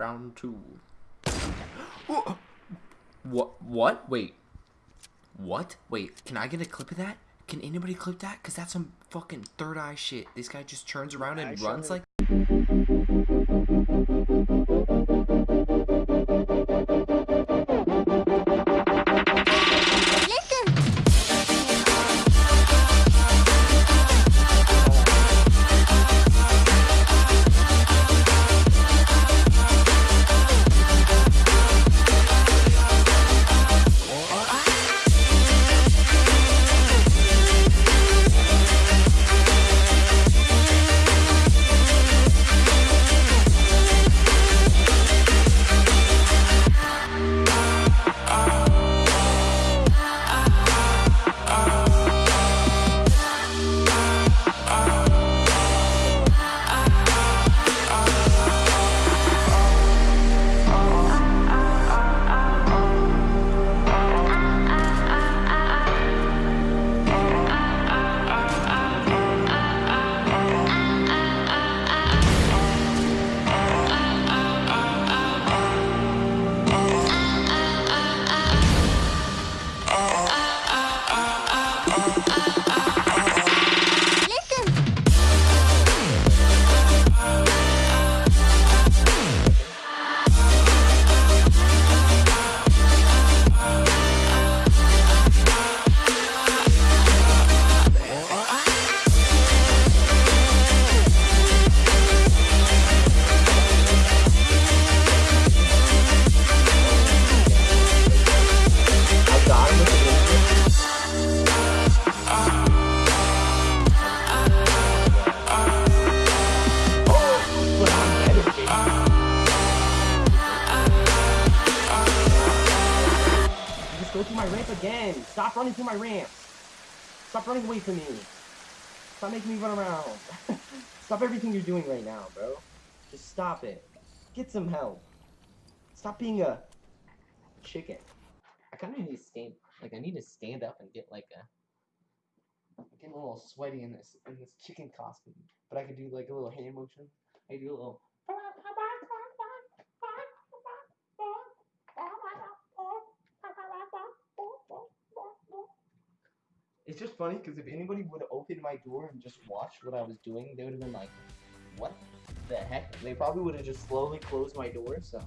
Round two. what? What? Wait. What? Wait, can I get a clip of that? Can anybody clip that? Cause that's some fucking third eye shit. This guy just turns around and runs like. My ramp again. Stop running through my ramp. Stop running away from me. Stop making me run around. stop everything you're doing right now, bro. Just stop it. Get some help. Stop being a chicken. I kind of need to stand, like I need to stand up and get like a. I'm getting a little sweaty in this in this chicken costume, but I could do like a little hand motion. I do a little. It's just funny because if anybody would have opened my door and just watched what I was doing, they would have been like, "What the heck?" They probably would have just slowly closed my door. So